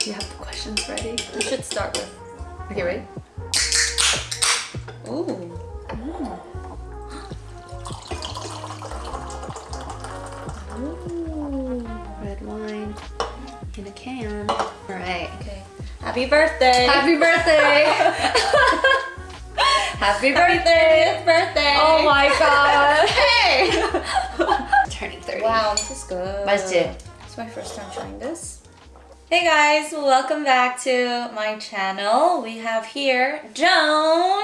Do you have the questions ready? We should start with. Okay, ready? Ooh. Ooh, red wine in a can. All right. Okay. Happy birthday. Happy birthday! Happy birthday! birthday. Oh my god! Hey. Turning 30. wow, this is good. 맛있지? It's my first time trying this. Hey guys, welcome back to my channel. We have here Joan.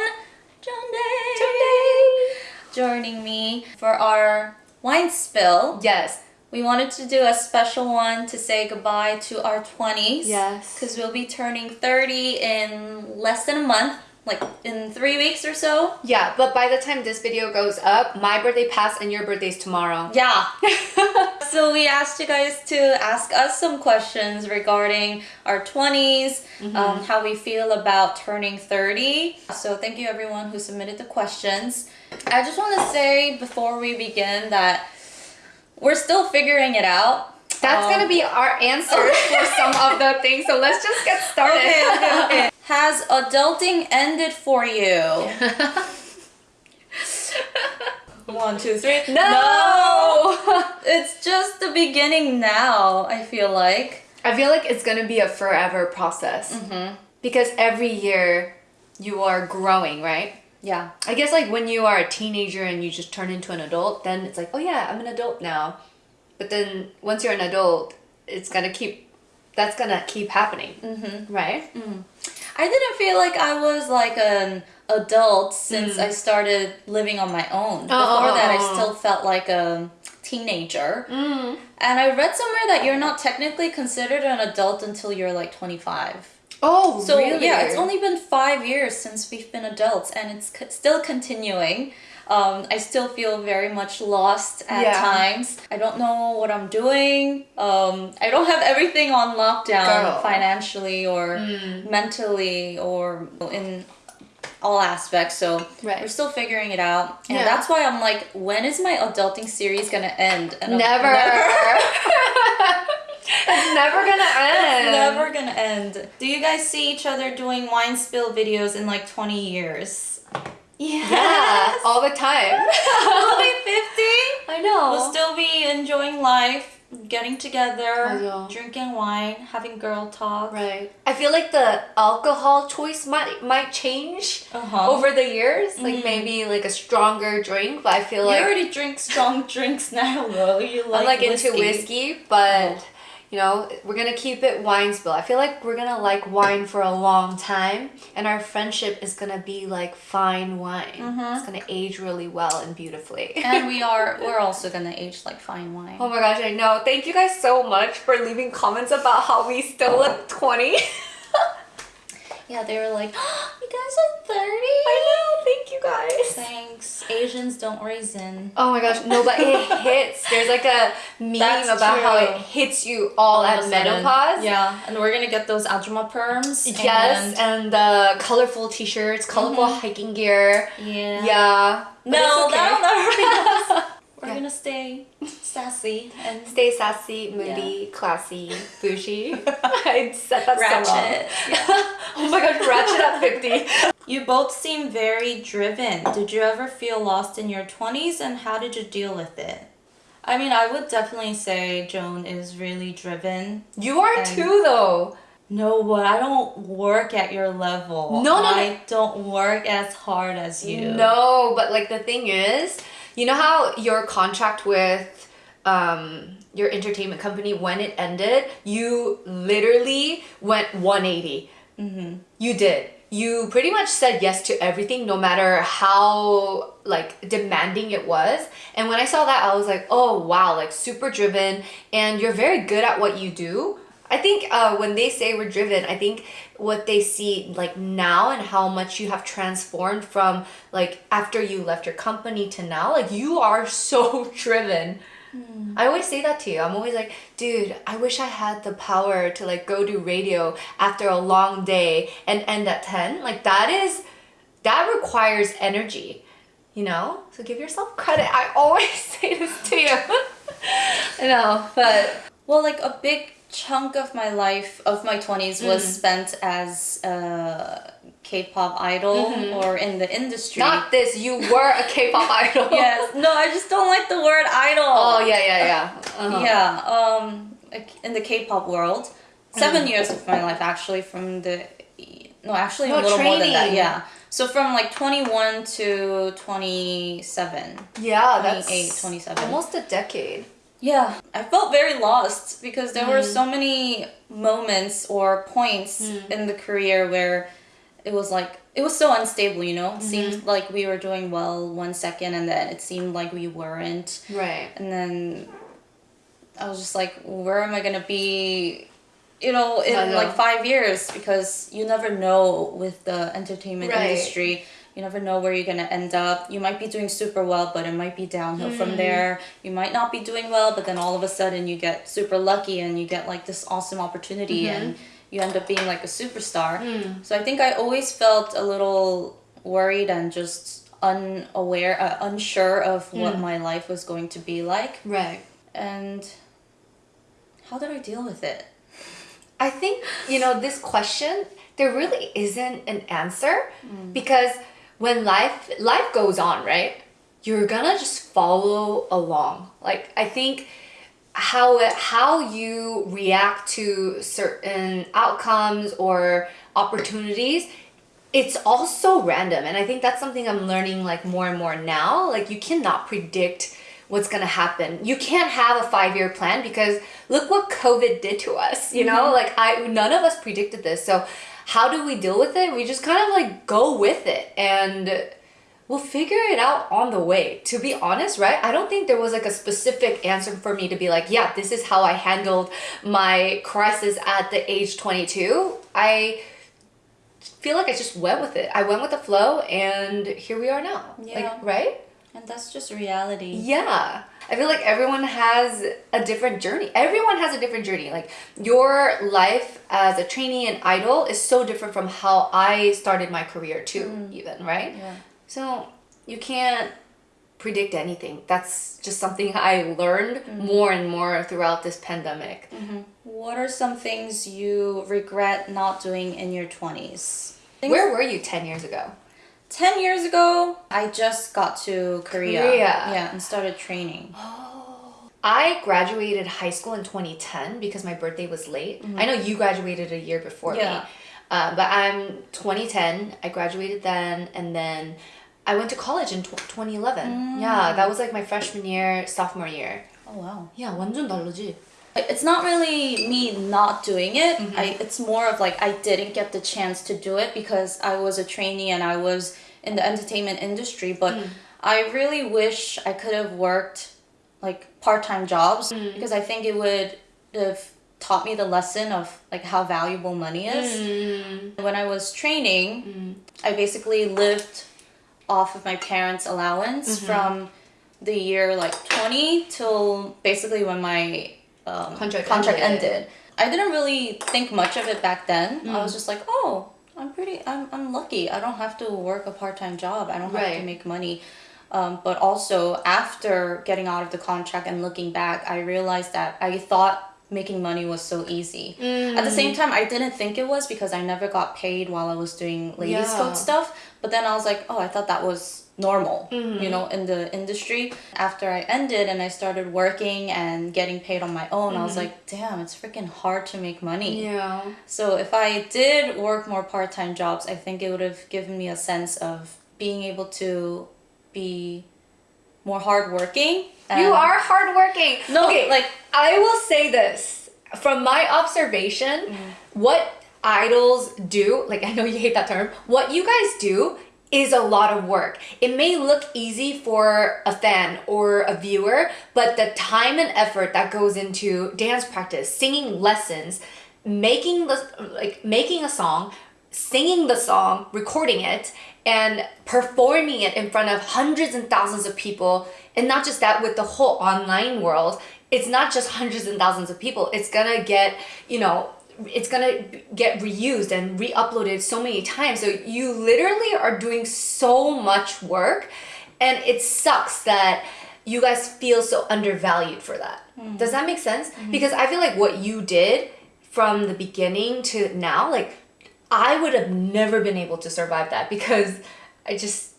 Joan Day. Joining me for our wine spill. Yes. We wanted to do a special one to say goodbye to our 20s. Yes. Because we'll be turning 30 in less than a month, like in three weeks or so. Yeah, but by the time this video goes up, my birthday passed and your birthday's tomorrow. Yeah. so we asked you guys to ask us some questions regarding our 20s, um, how we feel about turning 30. So thank you everyone who submitted the questions. I just want to say before we begin that we're still figuring it out. That's Um, gonna be our answers for some of the things, so let's just get started. Okay, okay. Has adulting ended for you? One, two, three. No! It's just the beginning now, I feel like. I feel like it's gonna be a forever process. Mm-hmm. Because every year you are growing, right? Yeah. I guess like when you are a teenager and you just turn into an adult, then it's like, oh yeah, I'm an adult now. But then once you're an adult, it's gonna keep, that's gonna keep happening, Mm-hmm. right? I didn't feel like I was like an adult since Mm. I started living on my own. Before oh, that, oh. I still felt like a teenager. Mm. And I read somewhere that you're not technically considered an adult until you're like 25. Oh, So really? yeah, it's only been five years since we've been adults, and it's co- still continuing. Um, I still feel very much lost at Yeah. times. I don't know what I'm doing. Um, I don't have everything on lockdown Girl. financially or Mm. mentally or in all aspects. So Right. we're still figuring it out, and Yeah. that's why I'm like, when is my adulting series gonna end? And I'm Never. it's never gonna end. Never gonna end. Do you guys see each other doing wine spill videos in like 20 years? Yes. Yeah, all the time. we'll be 50. I know. We'll still be enjoying life, getting together, drinking wine, having girl talk. Right. I feel like the alcohol choice might might change Uh-huh. over the years. Like maybe like a stronger drink, but I feel you like You already drink strong drinks now, though. You like I'm like whiskey. into whiskey, but you know, we're gonna keep it wine spill. I feel like we're gonna like wine for a long time, and our friendship is gonna be like fine wine. Mm-hmm. It's gonna age really well and beautifully. And we are, we're also gonna age like fine wine. Oh my gosh, I know. Thank you guys so much for leaving comments about how we still look 20. Yeah, they were like, you guys are 30? I know, thank you guys. Thanks. Asians don't raisin. Oh my gosh, no, but it hits. There's like a meme That's about how it hits you all, of at menopause. Yeah, and we're gonna get those ajumma perms. Yes, and- and the colorful t-shirts, colorful mhm. hiking gear. yeah. Yeah. but No, okay. that'll never be us. We're Yeah. gonna stay sassy and Stay sassy, moody, classy, bougie. I said that ratchet. so wrong. oh my gosh, ratchet at 50. You both seem very driven. Did you ever feel lost in your 20s and how did you deal with it? I mean, I would definitely say Joan is really driven. You are too though. No, but I don't work at your level. No, no, no. I don't work as hard as you. No, but like the thing is, you know how your contract with um your entertainment company when it ended, you literally went 180. Mm-hmm. You did. You pretty much said yes to everything no matter how like demanding it was. And when I saw that, I was like, "Oh, wow, like super driven and you're very good at what you do." I think uh, when they say we're driven, I think what they see like now and how much you have transformed from like after you left your company to now, like you are so driven. I always say that to you. I'm always like, dude, I wish I had the power to like go do radio after a long day and end at 10. Like that is that requires energy, you know? So give yourself credit. I always say this to you. I know, but Well, like a big chunk of my life of my 20s was spent as a K-pop idol or in the industry. Not this. You were a K-pop idol. yes. No, I just don't like the word idol. Oh yeah, yeah, yeah. Uh-huh. Yeah, um, in the K-pop world, 7 years of my life actually from the no, actually No, a little more than that. Yeah, so from like 21 to 27. Yeah, that's 28, 27. almost a decade. Yeah, I felt very lost because there were mm. so many moments or points mm. in the career where it was like it was so unstable, you know. It mm-hmm. seemed like we were doing well one second and then it seemed like we weren't. Right. And then I was just like, where am I gonna be, you know, in know. like five years? Because you never know with the entertainment Right. industry. You never know where you're gonna end up. You might be doing super well, but it might be downhill Mm. from there. You might not be doing well, but then all of a sudden you get super lucky and you get like this awesome opportunity Mm-hmm. and you end up being like a superstar. Mm. So I think I always felt a little worried and just unaware, uh, unsure of what Mm. my life was going to be like. Right. And how did I deal with it? I think, you know, this question, there really isn't an answer because when life life goes on, right? You're gonna just follow along. Like I think how it, how you react to certain outcomes or opportunities it's also random. And i think that's something i'm learning like more and more now. Like you cannot predict what's going to happen. You can't have a five year plan because look what covid did to us you know? Mm-hmm. Like i none of us predicted this. So how do we deal with it? We just kind of like go with it and we'll figure it out on the way. To be honest right i don't think there was like a specific answer for me to be like yeah this is how i handled my crisis at the age 22 i feel like i just went with it. I went with the flow and here we are now. Yeah. like right? And that's just reality. yeah i feel like everyone has a different journey everyone has a different journey like your life as a trainee and idol is so different from how i started my career too mm-hmm. even right Yeah. so you can't predict anything. That's just something I learned mm-hmm. more and more throughout this pandemic. Mm-hmm. What are some things you regret not doing in your 20s? Where were you 10 years ago? 10 years ago, I just got to Korea. Korea. Yeah, and started training. I graduated high school in 2010 because my birthday was late. I know you graduated a year before Yeah. me. Uh, but I'm 2010. I graduated then, and then I went to college in tw 2011. Yeah, that was like my freshman year, sophomore year. Oh, wow. Yeah, 완전 다르지. It's not really me not doing it. I, mm-hmm. it's more of like I didn't get the chance to do it because I was a trainee and I was in the entertainment industry. But mm. I really wish I could have worked like part-time jobs mm. because I think it would have taught me the lesson of like how valuable money is. Mm. When I was training, I basically lived off of my parents' allowance mm-hmm. from the year like 20 till basically when my um, Contract contract ended. ended. I didn't really think much of it back then. I was just like, oh, I'm pretty, I'm, I'm lucky. I don't have to work a part time job. I don't have Right. to make money. Um, but also, after getting out of the contract and looking back, I realized that I thought making money was so easy. At the same time, I didn't think it was because I never got paid while I was doing Ladies' Yeah. Code stuff. But then I was like, oh, I thought that was normal, mm-hmm. you know, in the industry. After I ended and I started working and getting paid on my own, I was mm-hmm. like, damn, it's freaking hard to make money. Yeah. So if I did work more part time jobs, I think it would have given me a sense of being able to be more hardworking. You and- are hardworking. No, okay, like- I will say this from my observation, mm. what idols do, like I know you hate that term, what you guys do is a lot of work. It may look easy for a fan or a viewer, but the time and effort that goes into dance practice, singing lessons, making the like making a song, singing the song, recording it, and performing it in front of hundreds and thousands of people. And not just that, with the whole online world, it's not just hundreds and thousands of people. It's gonna get, you know, it's gonna get reused and re-uploaded so many times. So you literally are doing so much work, and it sucks that you guys feel so undervalued for that. Hmm. Does that make sense? Mm-hmm. Because I feel like what you did from the beginning to now, like I would have never been able to survive that because I just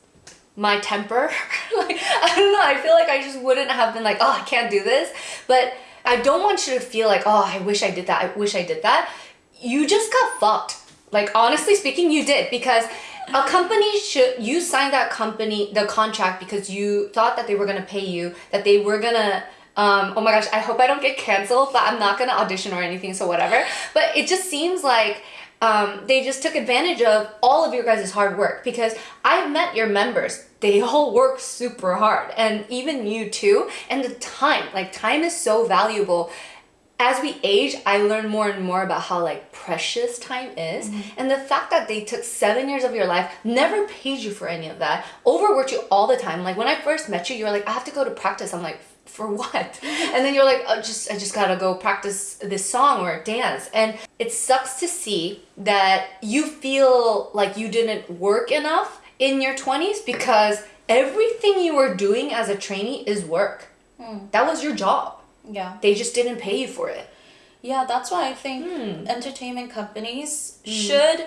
my temper, like I don't know, I feel like I just wouldn't have been like, oh, I can't do this. But I don't want you to feel like, oh, I wish I did that. I wish I did that. You just got fucked. Like honestly speaking, you did because a company should you signed that company the contract because you thought that they were gonna pay you, that they were gonna um, oh my gosh, I hope I don't get canceled, but I'm not gonna audition or anything, so whatever. But it just seems like um, they just took advantage of all of your guys' hard work because I've met your members. They all work super hard, and even you too. And the time, like, time is so valuable as we age, I learn more and more about how like precious time is, mm-hmm. and the fact that they took seven years of your life, never paid you for any of that, overworked you all the time. Like when I first met you, you were like, I have to go to practice. I'm like, for what? And then you're like, oh, just I just gotta go practice this song or dance, and it sucks to see that you feel like you didn't work enough in your 20s because everything you were doing as a trainee is work. That was your job Yeah. they just didn't pay you for it. Yeah, that's why I think Hmm. entertainment companies should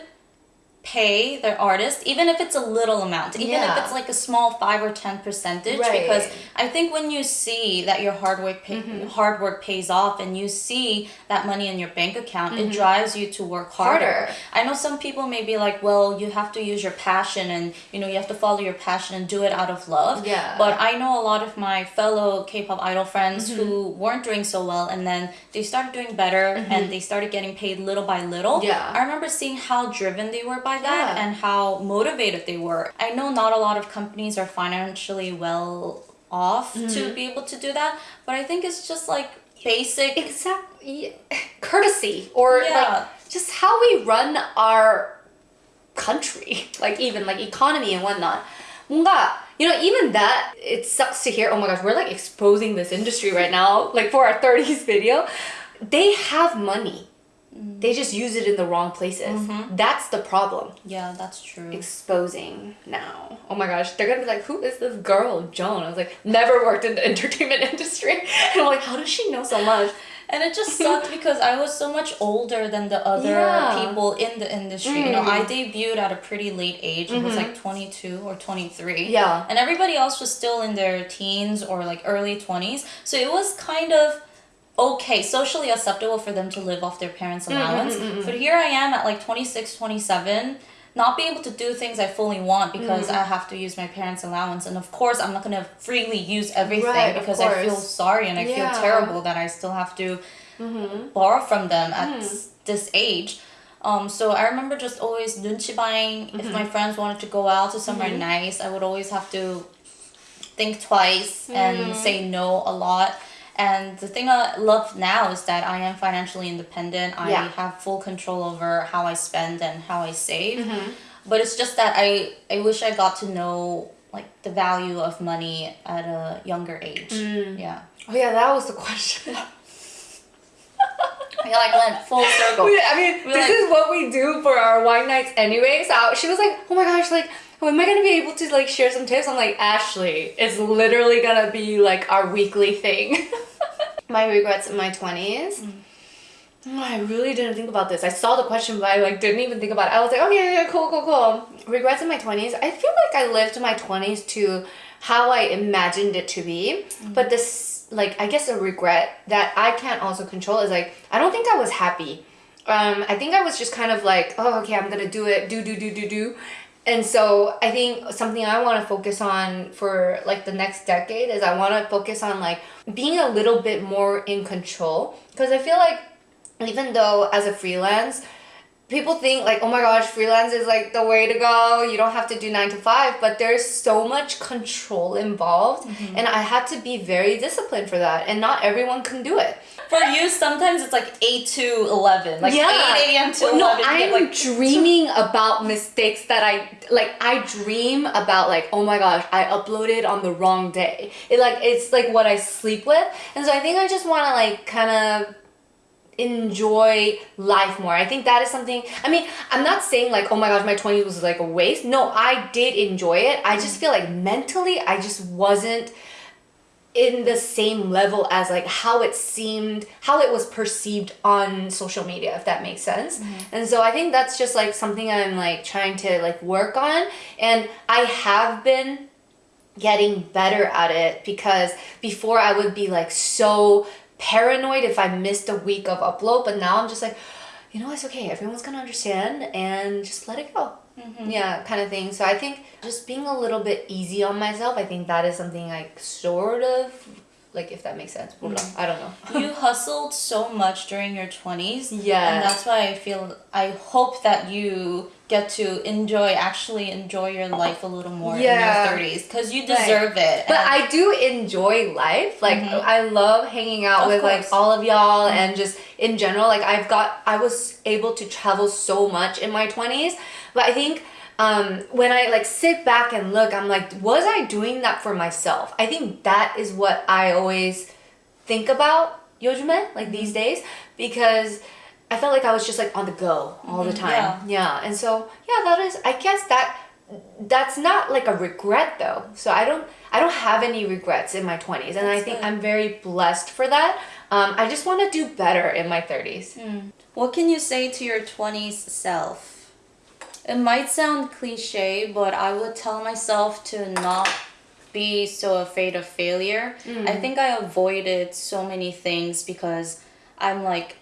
pay their artists, even if it's a little amount, even Yeah. if it's like a small five or ten percentage. Right. Because I think when you see that your hard work pay, Mm-hmm. hard work pays off, and you see that money in your bank account, it drives you to work harder. Mm-hmm. Harder. I know some people may be like, well, you have to use your passion, and you know you have to follow your passion and do it out of love. Yeah. But I know a lot of my fellow K-pop idol friends Mm-hmm. who weren't doing so well, and then they started doing better, and they started getting paid little by little. Mm-hmm. Yeah. I remember seeing how driven they were by that Yeah. and how motivated they were. I know not a lot of companies are financially well off Mm-hmm. to be able to do that, but I think it's just like basic. Exactly. Courtesy or Yeah. like just how we run our country, like even like economy and whatnot. 뭔가 you know even that it sucks to hear. Oh my gosh, we're like exposing this industry right now, like for our 30s video. They have money. They just use it in the wrong places. That's the problem. yeah, that's true. exposing now. Oh my gosh, they're gonna be like, who is this girl, Joan? I was like, never worked in the entertainment industry. And I'm like, how does she know so much? And it just sucked because I was so much older than the other Yeah. Mm. people in the industry. You know, I debuted at a pretty late age. It was like 22 or 23. Mm-hmm. Yeah. And everybody else was still in their teens or like early 20s. So it was kind of okay, socially acceptable for them to live off their parents' Mm, mm allowance. Mm, mm, but here I am at like 26, 27 not being able to do things I fully want because Mm. I have to use my parents' allowance. And of course, I'm not going to freely use everything Right, because I feel sorry and I Yeah. feel terrible that I still have to mm-hmm. borrow from them at this age. Um, so I remember just always 눈치 buying. If my mm-hmm. friends wanted to go out to somewhere mm-hmm. nice, I would always have to think twice and say no a lot. And the thing I love now is that I am financially independent. I Yeah. have full control over how I spend and how I save. Mm-hmm. But it's just that I I wish I got to know like the value of money at a younger age. Mm. Yeah. Oh yeah, that was the question. I like went full circle. We- I mean, We're this like- is what we do for our wine nights anyway. So she was like, oh my gosh, like, am I gonna be able to like share some tips? I'm like, Ashley, it's literally gonna be like our weekly thing. my regrets in my 20s. Oh, I really didn't think about this. I saw the question, but I like didn't even think about it. I was like, okay, yeah, cool, cool, cool. Regrets in my twenties. I feel like I lived my twenties to how I imagined it to be. But this, like, I guess a regret that I can't also control is like I don't think I was happy. Um, I think I was just kind of like, oh, okay, I'm gonna do it, do, do, do, do, do. And so I think something I want to focus on for like the next decade is I want to focus on like being a little bit more in control. Because I feel like even though as a freelance people think like oh my gosh freelance is like the way to go. You don't have to do 9 to 5 but there's so much control involved. Mm-hmm. And I had to be very disciplined for that. And not everyone can do it For you, sometimes it's like 8 to 11. Like 8 a.m. to Well, 11. No, I'm like, dreaming about mistakes that I like. I dream about like, oh my gosh, I uploaded on the wrong day. It like it's like what I sleep with, and so I think I just want to like kind of enjoy life more. I think that is something. I mean, I'm not saying like, oh my gosh, my 20s was like a waste. No, I did enjoy it. I just mm. feel like mentally, I just wasn't in the same level as like how it seemed how it was perceived on social media if that makes sense. Mm-hmm. and so i think that's just like something i'm like trying to like work on. And i have been getting better at it because before i would be like so paranoid if i missed a week of upload but now i'm just like you know it's okay. Everyone's gonna understand and just let it go Mm-hmm. yeah kind of thing so i think just being a little bit easy on myself i think that is something like sort of like if that makes sense mm-hmm. i don't know you hustled so much during your 20s Yeah. and that's why i feel i hope that you get to enjoy actually enjoy your life a little more Yeah. in your 30s because you deserve it But I do enjoy life. Like mm-hmm. I love hanging out Of with like course. Mm-hmm. all of y'all and just in general. Like I've got I was able to travel so much in my twenties. But I think um, when I like sit back and look, I'm like, was I doing that for myself? I think that is what I always think about 요즘에, like these Mm-hmm. days, because I felt like I was just like on the go all the time. Mm-hmm. yeah. Yeah, and so yeah, that is. I guess that that's not like a regret though. So I don't. I don't have any regrets in my twenties, and I That's think good. I'm very blessed for that. Um, I just want to do better in my thirties. What can you say to your 20s self? It might sound cliche, but I would tell myself to not be so afraid of failure. Mm. I think I avoided so many things because I'm like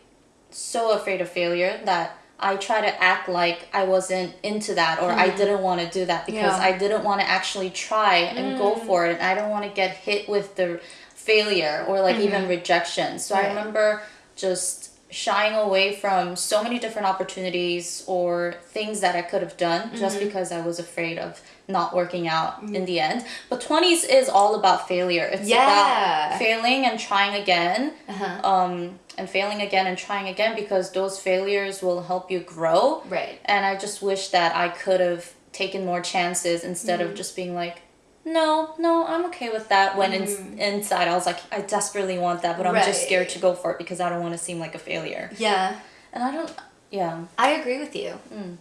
so afraid of failure that I try to act like I wasn't into that or I mm. didn't want to do that because Yeah. I didn't want to actually try and go mm. for it. And I don't want to get hit with the failure or like even mm-hmm. rejection. So I remember just shying away from so many different opportunities or things that I could have done just because I was afraid of not working out in the end. But 20s is all about failure. It's Yeah. about failing and trying again Uh-huh. um, and failing again and trying again because those failures will help you grow. Right. And I just wish that I could have taken more chances instead of just being like, no, no, I'm okay with that. When in, mm. inside I was like, I desperately want that, but I'm just scared to go for it because I don't want to seem like a failure. Yeah. And I don't, yeah. I agree with you. Mm.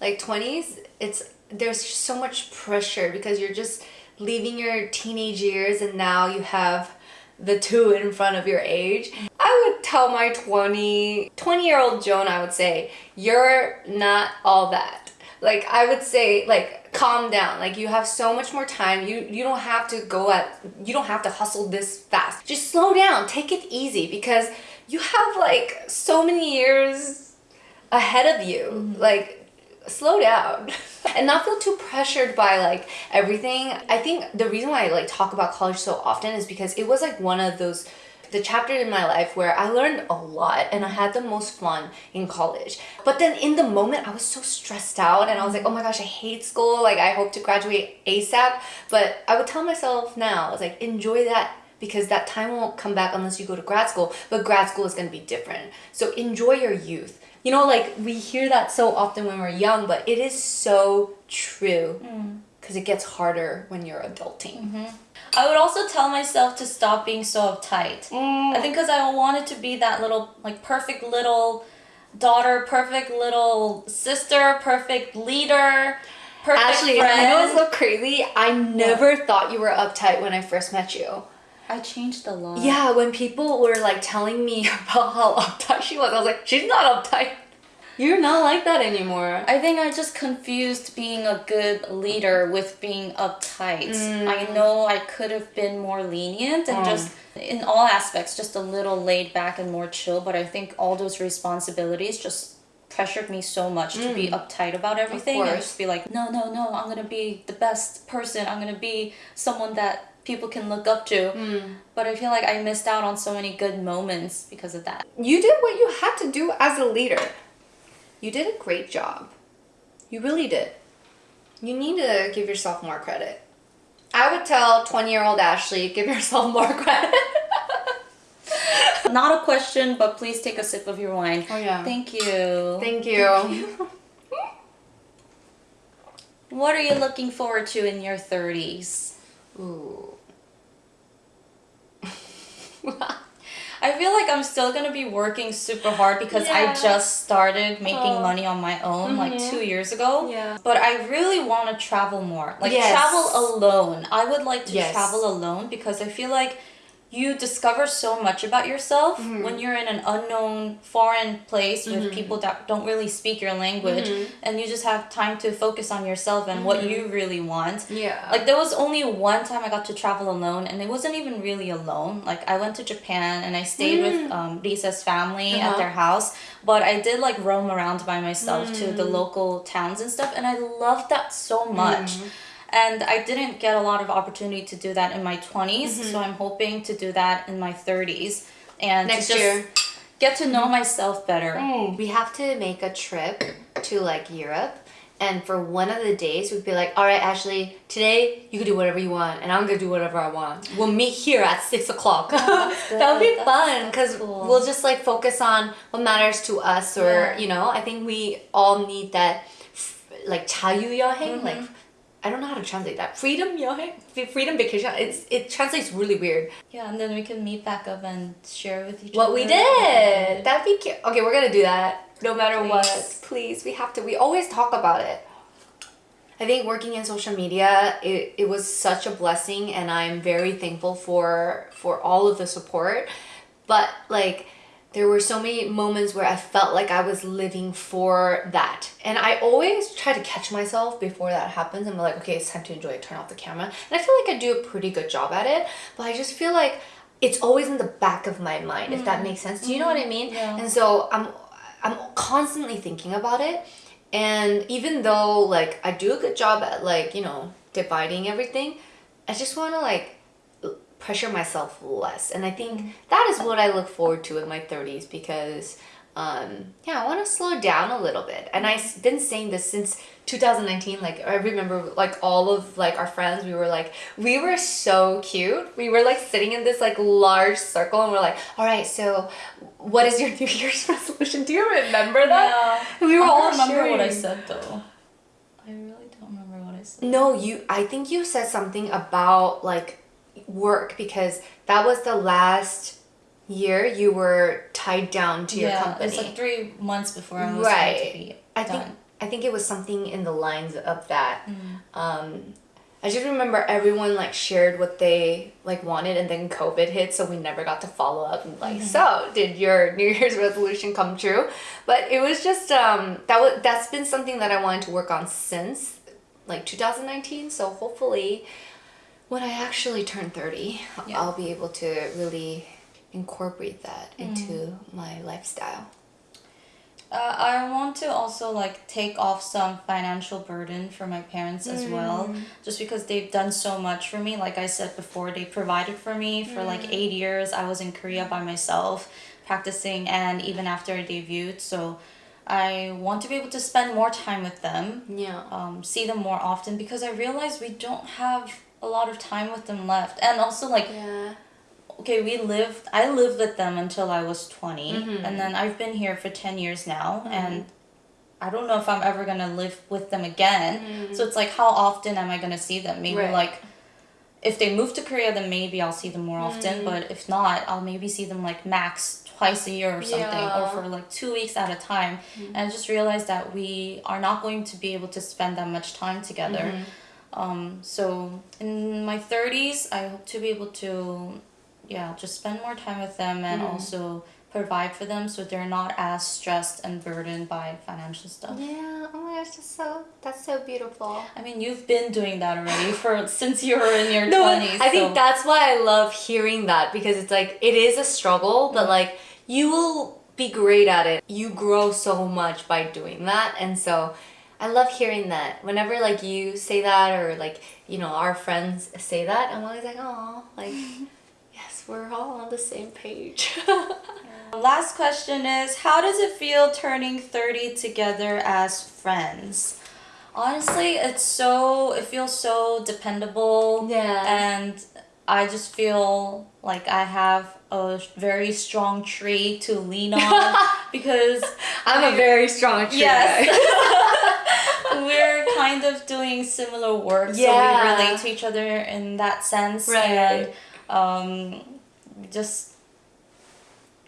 Like 20s, it's there's so much pressure because you're just leaving your teenage years and now you have the two in front of your age. I would tell my 20 20 year old Joan, I would say, you're not all that. Like I would say like calm down. Like you have so much more time. You you don't have to go at you don't have to hustle this fast. Just slow down. Take it easy because you have like so many years ahead of you. Mm-hmm. Like slow down and not feel too pressured by like everything. I think the reason why I like talk about college so often is because it was like one of those the chapter in my life where I learned a lot and I had the most fun in college. But then in the moment I was so stressed out and I was like, "Oh my gosh, I hate school. Like I hope to graduate ASAP." But I would tell myself now, I was like, "Enjoy that because that time won't come back unless you go to grad school, but grad school is going to be different. So enjoy your youth. You know, like we hear that so often when we're young, but it is so true mm. Because it gets harder when you're adulting. Mm-hmm. I would also tell myself to stop being so uptight. Mm. I think because I wanted to be that little, like, perfect little daughter, perfect little sister, perfect leader, perfect Ashley, friend. I know it's so crazy. I never thought you were uptight when I first met you. I changed a lot. Yeah, when people were like telling me about how uptight she was, I was like, she's not uptight. You're not like that anymore. I think I just confused being a good leader with being uptight. I mm. know I could have been more lenient and oh. just in all aspects just a little laid back and more chill, but I think all those responsibilities just pressured me so much to be mm. uptight about everything and just be like, no, no, no, I'm gonna be the best person. I'm gonna be someone that people can look up to. Mm. But I feel like I missed out on so many good moments because of that. You did what you had to do as a leader. You did a great job. You really did. You need to give yourself more credit. I would tell 20 year old Ashley, give yourself more credit. Not a question, but please take a sip of your wine. Oh, yeah. Thank you. Thank you. What are you looking forward to in your 30s? Ooh. I feel like I'm still gonna be working super hard because Yeah. I just started making Oh. money on my own like Mhm. two years ago. Yeah. But I really want to travel more. Like Yes. travel alone. I would like to Yes. travel alone because I feel like you discover so much about yourself Mm-hmm. when you're in an unknown foreign place with people that don't really speak your language Mm-hmm. and you just have time to focus on yourself and what you really want. Yeah. Like there was only one time I got to travel alone, and it wasn't even really alone. Like I went to Japan and I stayed with um, Lisa's family Mm. Uh-huh. at their house, but I did like roam around by myself to the Mm. local towns and stuff, and I loved that so much. Mm. And I didn't get a lot of opportunity to do that in my 20s, Mm-hmm. so I'm hoping to do that in my 30s and Next to just year. get to know myself better. We have to make a trip to like Europe. And for one of the days, we'd be like, all right, Ashley, today you can do whatever you want, and I'm gonna do whatever I want. We'll meet here at six o'clock. that would be good. fun That's- because that's cool. we'll just like focus on what matters to us, or Yeah. you know, I think we all need that, f- like 자유 여행, Mm-hmm. like. I don't know how to translate that. Freedom 여행, freedom vacation. It's it translates really weird. Yeah, and then we can meet back up and share with each What other. we did. That'd be cute. Okay, we're gonna do that. No matter what. Please. Please, we have to. We always talk about it. I think working in social media, it, it was such a blessing and I'm very thankful for for all of the support. But like there were so many moments where I felt like I was living for that. And I always try to catch myself before that happens and be like, okay, it's time to enjoy it, turn off the camera. And I feel like I do a pretty good job at it, but I just feel like it's always in the back of my mind, if that mm. makes sense. Do you know what I mean? Yeah. And so I'm I'm constantly thinking about it. And even though like I do a good job at like, you know, dividing everything, I just want to like pressure myself less. And I think that is what I look forward to in my 30s because um yeah, I want to slow down a little bit. And I've been saying this since 2019 like I remember like all of like our friends we were like we were so cute. We were like sitting in this like large circle and we're like, "All right, so what is your New Year's resolution? Do you remember that?" Yeah. We were I all don't remember what I said though. I really don't remember what I said. No, you. I think you said something about like work because that was the last year you were tied down to your yeah, company. it's like three months before I was right. going to be I done. think I think it was something in the lines of that. Mm. Um, I just remember everyone like shared what they like wanted, and then COVID hit, so we never got to follow up. And like, so did your New Year's resolution come true? But it was just um, that was that's been something that I wanted to work on since like 2019. So hopefully, when I actually turn 30, Yeah. I'll be able to really incorporate that Mm. into my lifestyle. Uh, I want to also like take off some financial burden for my parents as well, just because they've done so much for me. Like I said before, they provided for me for like eight years. I was in Korea by myself, practicing, and even after I debuted. So, I want to be able to spend more time with them, Yeah. um, see them more often because I realize we don't have a lot of time with them left, and also like Yeah. okay, we lived, I lived with them until I was 20, Mm-hmm. and then I've been here for 10 years now, and I don't know if I'm ever gonna live with them again. So it's like, how often am I gonna see them? Maybe Mm-hmm. Right. like, if they move to Korea, then maybe I'll see them more Mm-hmm. often, but if not, I'll maybe see them like max twice a year or something, or for like two weeks at a time. Mm-hmm. And I just realized that we are not going to be able to spend that much time together. Mm-hmm. Um, so in my 30s, I hope to be able to, yeah, just spend more time with them and Mm-hmm. also provide for them so they're not as stressed and burdened by financial stuff. Yeah. Oh my gosh, that's so that's so beautiful. I mean, you've been doing that already for since you were in your No, 20s. I think that's why I love hearing that because it's like it is a struggle, but like you will be great at it. You grow so much by doing that, and so I love hearing that. Whenever like you say that or like you know our friends say that, I'm always like, oh, like yes, we're all on the same page. Last question is How does it feel turning 30 together as friends? Honestly, it's so, it feels so dependable. Yeah. And I just feel like I have a very strong tree to lean on because I'm a very strong tree Yes. We're kind of doing similar work, so Yeah. we relate to each other in that sense. Right. And um, just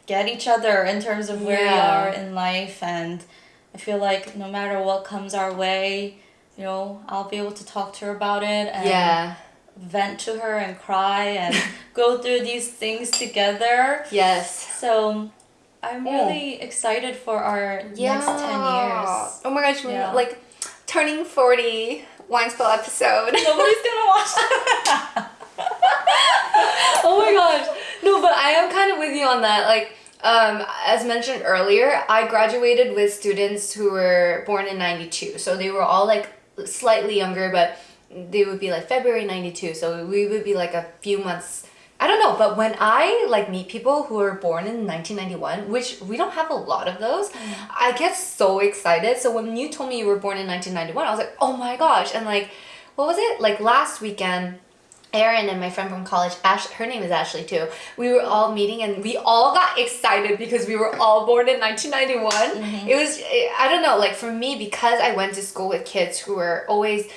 get each other in terms of where we are in life and I feel like no matter what comes our way, you know, I'll be able to talk to her about it and Yeah. vent to her and cry and go through these things together. Yes. So I'm really excited for our next 10 years. Oh my gosh, Yeah. like turning 40 wine spill episode. Nobody's gonna watch that. oh my gosh. No, but I am kind of with you on that. Like, um, as mentioned earlier, I graduated with students who were born in 92. So they were all like slightly younger, but they would be like February 92. So we would be like a few months. I don't know, but when I like meet people who were born in 1991, which we don't have a lot of those, mm. I get so excited. So when you told me you were born in 1991, I was like, oh my gosh. And like, what was it? Like last weekend, Erin and my friend from college, Ash, her name is Ashley too. We were all meeting and we all got excited because we were all born in 1991. Mm-hmm. It was, I don't know, like for me, because I went to school with kids who were always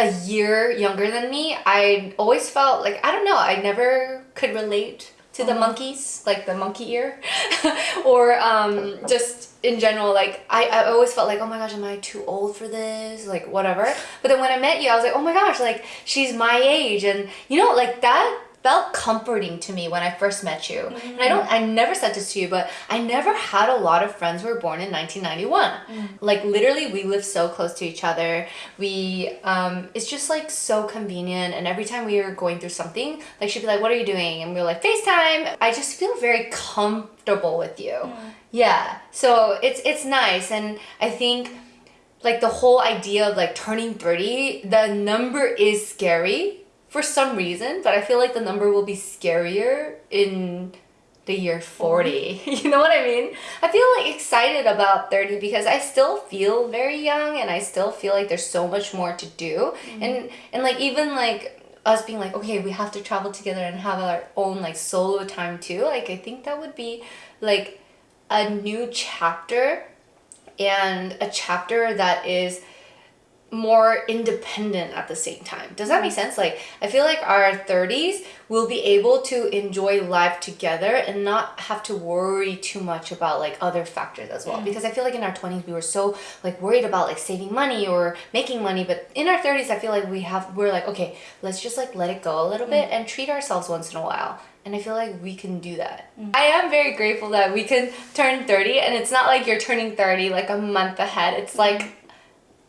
a year younger than me, I always felt like, I don't know, I never could relate to the monkeys, like the monkey ear, or um, just in general, like I, I always felt like, oh my gosh, am I too old for this? Like whatever. But then when I met you, I was like, oh my gosh, like she's my age, and you know, like that felt comforting to me when I first met you. And I don't, I never said this to you, but I never had a lot of friends who were born in 1991. Like literally, we live so close to each other. We, um, it's just like so convenient. And every time we were going through something, like she'd be like, "What are you doing?" And we are like, "FaceTime." I just feel very comfortable with you. Yeah. So it's it's nice, and I think like the whole idea of like turning 30 the number is scary for some reason but i feel like the number will be scarier in the year 40 you know what i mean? I feel like excited about 30 because i still feel very young and i still feel like there's so much more to do. Mm-hmm. And and like even like us being like okay we have to travel together and have our own like solo time too like i think that would be like a new chapter and a chapter that is more independent at the same time. Does that make sense? Like I feel like our 30s will be able to enjoy life together and not have to worry too much about like other factors as well. Mm. Because I feel like in our 20s we were so like worried about like saving money or making money, but in our 30s I feel like we have we're like okay, let's just like let it go a little mm. bit and treat ourselves once in a while. And I feel like we can do that. Mm. I am very grateful that we can turn 30 and it's not like you're turning 30 like a month ahead. It's like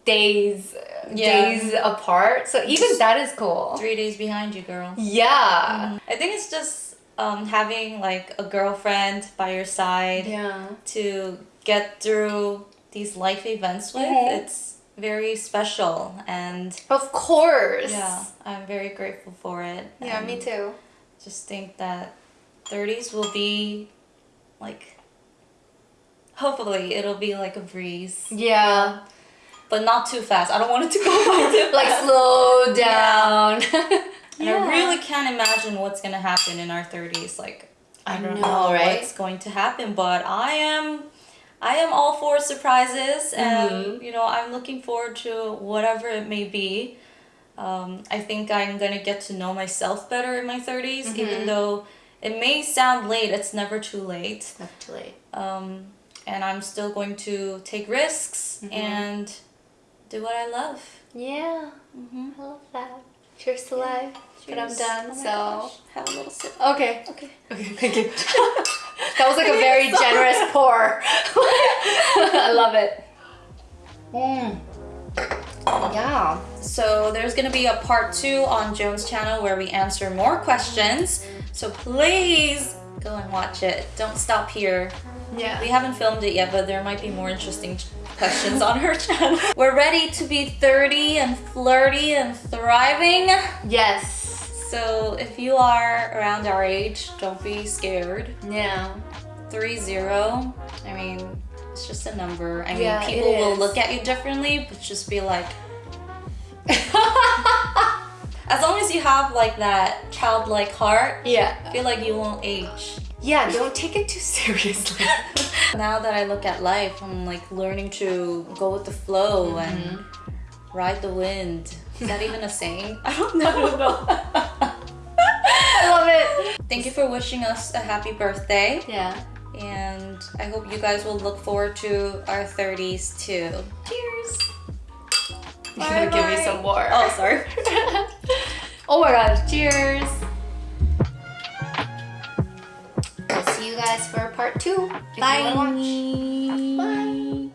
days Yeah. days apart. So even that is cool. Three days behind you, girl. Yeah. I think it's just um, having like a girlfriend by your side Yeah. to get through these life events with. Mhm. It's very special and Of course. yeah, I'm very grateful for it. Yeah, and me too. Just think that 30s will be like hopefully it'll be like a breeze, Yeah. But not too fast. I don't want it to go by too Like slow down. And I really can't imagine what's gonna happen in our 30s. Like I I don't know, know, right? what's going to happen, but I am I am all for surprises and Mhm. you know, I'm looking forward to whatever it may be. Um, I think I'm gonna get to know myself better in my 30s, Mm-hmm. even though it may sound late, it's never too late. Not too late. Um, and I'm still going to take risks Mm-hmm. and do what I love. Yeah. Mm-hmm. I love that. Cheers to life. But I'm done, Oh so gosh. have a little sip. okay. Okay. Okay, thank you. that was like a very generous pour. I love it. Mm. Yeah. So there's gonna be a part two on Joan's channel where we answer more questions. So please go and watch it. Don't stop here. Yeah. We haven't filmed it yet, but there might be more interesting questions on her channel. We're ready to be 30 and flirty and thriving. Yes. So if you are around our age, don't be scared. Yeah. Three zero. I mean, it's just a number. I mean, Yeah, people will look at you differently, but just be like, as long as you have like that childlike heart, yeah. I feel like you won't age. Yeah, don't take it too seriously. Now that I look at life, I'm like learning to go with the flow mm-hmm. and ride the wind. Is that even a saying? I don't know. I love it. Thank you for wishing us a happy birthday. Yeah. And I hope you guys will look forward to our 30s too. Cheers. You're gonna give me some more. Oh, sorry. oh my gosh, cheers. I'll see you guys for part two. Bye. Bye.